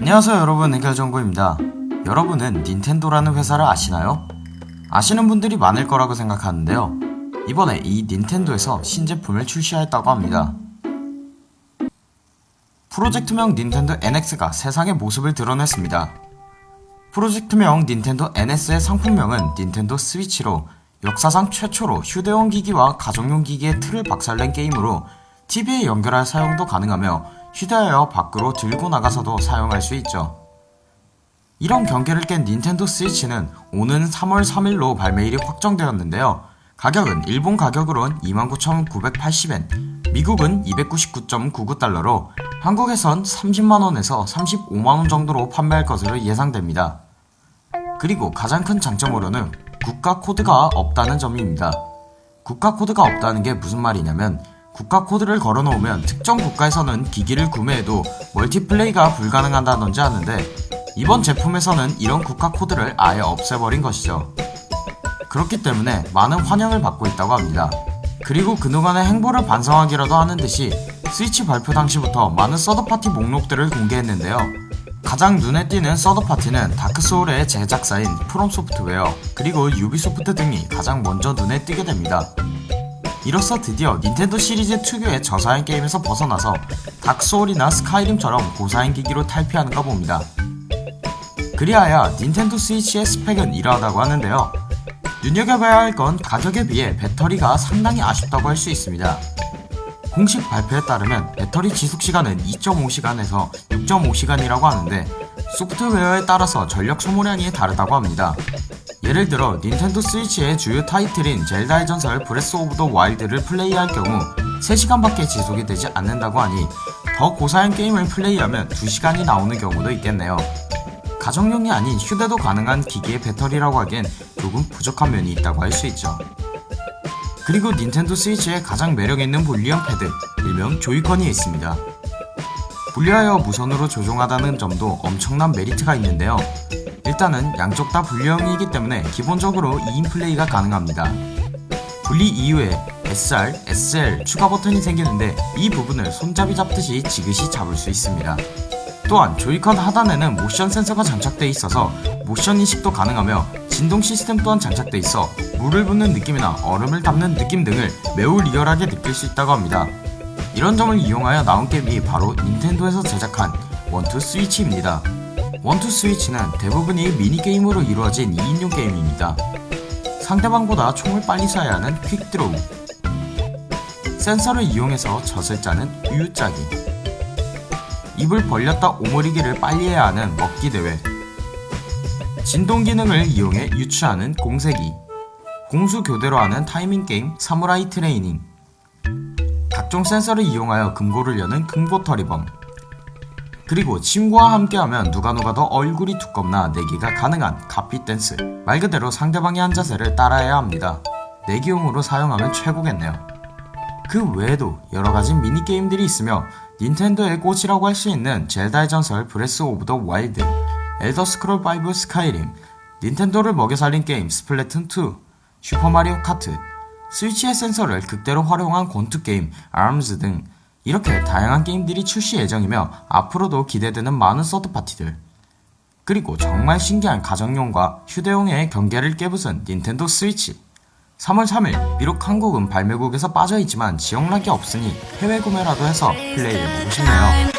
안녕하세요 여러분. 해결정보입니다. 여러분은 닌텐도라는 회사를 아시나요? 아시는 분들이 많을 거라고 생각하는데요. 이번에 이 닌텐도에서 신제품을 출시하였다고 합니다. 프로젝트명 닌텐도 NX가 세상의 모습을 드러냈습니다. 프로젝트명 닌텐도 NS의 상품명은 닌텐도 스위치로 역사상 최초로 휴대용 기기와 가정용 기기의 틀을 박살낸 게임으로 TV에 연결할 사용도 가능하며 휴대하여 밖으로 들고 나가서도 사용할 수 있죠. 이런 경계를 깬 닌텐도 스위치는 오는 3월 3일로 발매일이 확정되었는데요. 가격은 일본 가격으론 29,980엔, 미국은 299.99달러로 한국에선 30만원에서 35만원 정도로 판매할 것으로 예상됩니다. 그리고 가장 큰 장점으로는 국가 코드가 없다는 점입니다. 국가 코드가 없다는 게 무슨 말이냐면 국가 코드를 걸어놓으면 특정 국가에서는 기기를 구매해도 멀티플레이가 불가능하다든지 하는데 이번 제품에서는 이런 국가 코드를 아예 없애버린 것이죠. 그렇기 때문에 많은 환영을 받고 있다고 합니다. 그리고 그동안의 행보를 반성하기라도 하는 듯이 스위치 발표 당시부터 많은 third party 목록들을 공개했는데요. 가장 눈에 띄는 서드파티는 다크소울의 제작사인 프롬소프트웨어 그리고 유비소프트 등이 가장 먼저 눈에 띄게 됩니다. 이로써 드디어 닌텐도 시리즈 특유의 저사양 게임에서 벗어나서 닥소울이나 스카이림처럼 고사양 기기로 탈피하는가 봅니다. 그리하여 닌텐도 스위치의 스펙은 이러하다고 하는데요. 눈여겨봐야 할 건 가격에 비해 배터리가 상당히 아쉽다고 할 수 있습니다. 공식 발표에 따르면 배터리 지속시간은 2.5시간에서 6.5시간이라고 하는데 소프트웨어에 따라서 전력 소모량이 다르다고 합니다. 예를 들어 닌텐도 스위치의 주요 타이틀인 젤다의 전설 브레스 오브 더 와일드를 플레이할 경우 3시간밖에 지속이 되지 않는다고 하니 더 고사양 게임을 플레이하면 2시간이 나오는 경우도 있겠네요. 가정용이 아닌 휴대도 가능한 기기의 배터리라고 하기엔 조금 부족한 면이 있다고 할 수 있죠. 그리고 닌텐도 스위치의 가장 매력있는 분리형 패드, 일명 조이컨이 있습니다. 분리하여 무선으로 조종하다는 점도 엄청난 메리트가 있는데요. 일단은 양쪽 다 분리형이기 때문에 기본적으로 2인 플레이가 가능합니다. 분리 이후에 SR, SL 추가 버튼이 생기는데 이 부분을 손잡이 잡듯이 지그시 잡을 수 있습니다. 또한 조이컨 하단에는 모션 센서가 장착되어 있어서 모션 인식도 가능하며 진동 시스템 또한 장착되어 있어 물을 붓는 느낌이나 얼음을 담는 느낌 등을 매우 리얼하게 느낄 수 있다고 합니다. 이런 점을 이용하여 나온 게임이 바로 닌텐도에서 제작한 원투 스위치입니다. 원투 스위치는 대부분이 미니게임으로 이루어진 2인용 게임입니다. 상대방보다 총을 빨리 쏴야 하는 quick draw. 센서를 이용해서 젖을 짜는 우유짜기. 입을 벌렸다 오므리기를 빨리 해야 하는 먹기 대회. 진동 기능을 이용해 유추하는 공세기. 공수 교대로 하는 타이밍 게임 사무라이 트레이닝. 각종 센서를 이용하여 금고를 여는 금고털이범 그리고 친구와 함께하면 누가누가 더 얼굴이 두껍나 내기가 가능한 가피 댄스 말 그대로 상대방의 한 자세를 따라해야 합니다. 내기용으로 사용하면 최고겠네요. 그 외에도 여러가지 미니게임들이 있으며 닌텐도의 꽃이라고 할 수 있는 젤다의 전설 브레스 오브 더 와일드 엘더 스크롤 5 스카이림 닌텐도를 먹여 살린 게임 스플래툰 2 슈퍼마리오 카트 스위치의 센서를 극대로 활용한 권투 게임 아름즈 등 이렇게 다양한 게임들이 출시 예정이며 앞으로도 기대되는 많은 서드파티들. 그리고 정말 신기한 가정용과 휴대용의 경계를 깨부순 닌텐도 스위치. 3월 3일 비록 한국은 발매국에서 빠져있지만 지역락이 없으니 해외 구매라도 해서 플레이해보고 싶네요